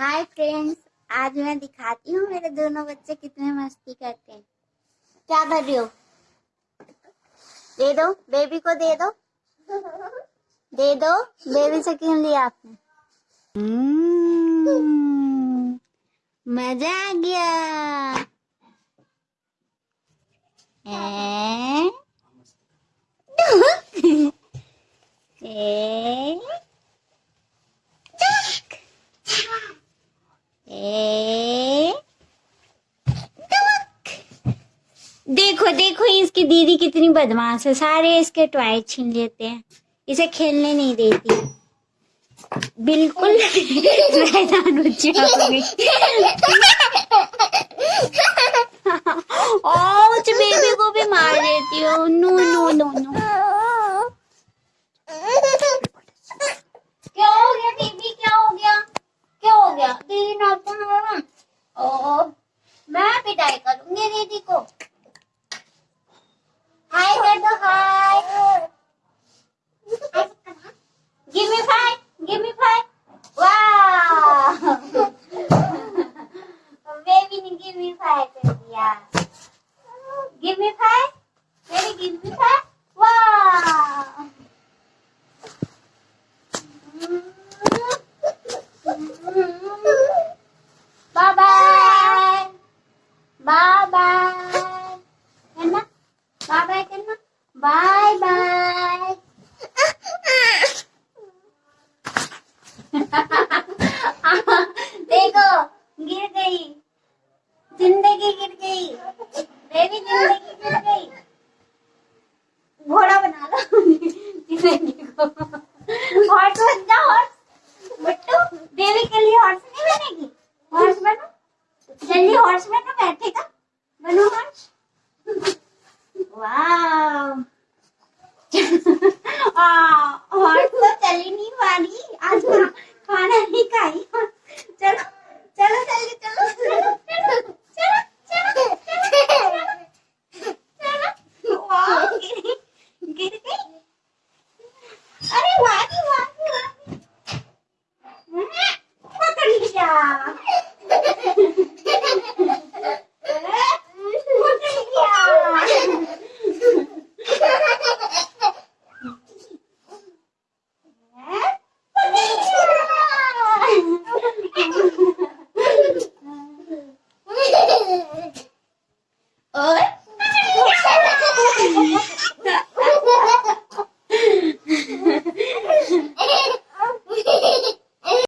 Hi friends आज मैं दिखाती हूँ मेरे दोनों बच्चे कितने मस्ती करते हैं। क्या कर रही हो? दे दो बेबी को दे दो। दे दो बेबी से क्यों लिया आपने? हम्म, मज़ा आ गया। देखो देखो इसकी दीदी कितनी बदमाश है। सारे इसके टॉय छीन लेते हैं। इसे खेलने नहीं देती। बिल्कुल मैदान ओच बेबी को भी मार देती हो। No no no no. क्या हो गया, बेबी? क्या हो गया? क्या हो गया? दीदी नाखून ओ मैं पिटाई करूँगी दीदी को। ने गिव मी फाइव कर दिया give me five baby give me five वाह बाय बाय बाय बाय करना बाय बाय करना बाय बाय देखो गिर गई ज़िंदगी गिर गई। बेबी ज़िंदगी गिर गई। घोड़ा बना लो। ज़िंदगी को। हॉर्स बन जाओ हॉर्स बट्टू बेबी के लिए हॉर्स नहीं बनेगी? हॉर्स बनो। जल्दी हॉर्स बनो बैठेगा बनो हॉर्स वाह हॉर्स तो चल नहीं पा रही। आज खाना नहीं